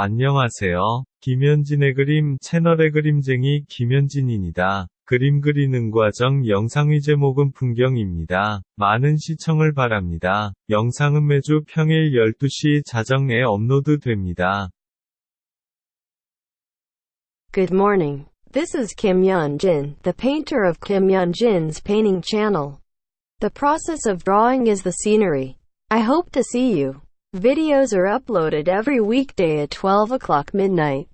안녕하세요. 김현진의 그림 채널의 그림쟁이 김현진입니다. 그림 그리는 과정 영상의 제목은 풍경입니다. 많은 시청을 바랍니다. 영상은 매주 평일 12시 자정에 업로드 됩니다. Good morning. This is Kim Yeon Jin, the painter of Kim Yeon Jin's painting channel. The process of drawing is the scenery. I hope to see you. Videos are uploaded every weekday at 12 o'clock midnight.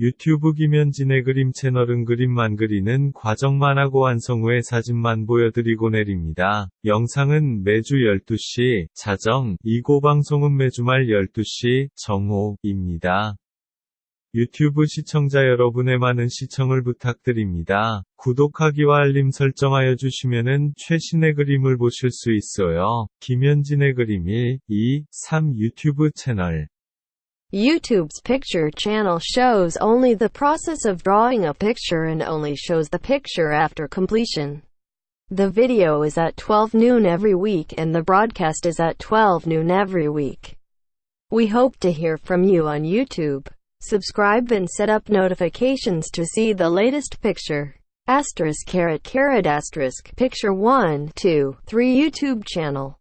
유튜브 김현진의 그림 채널은 그림만 그리는 과정만 하고 완성 후에 사진만 보여드리고 내립니다. 영상은 매주 12시, 자정, 2고 방송은 매주 말 12시, 정오입니다. 유튜브 시청자 여러분의 많은 시청을 부탁드립니다. 구독하기와 알림 설정하여 주시면은 최신의 그림을 보실 수 있어요. 김현진의 그림 1, 2, 3 유튜브 채널 YouTube's picture channel shows only the process of drawing a picture and only shows the picture after completion. The video is at 12 noon every week and the broadcast is at 12 noon every week. We hope to hear from you on YouTube. Subscribe and set up notifications to see the latest picture. Asterisk caret caret asterisk picture 1, 2, 3 YouTube channel.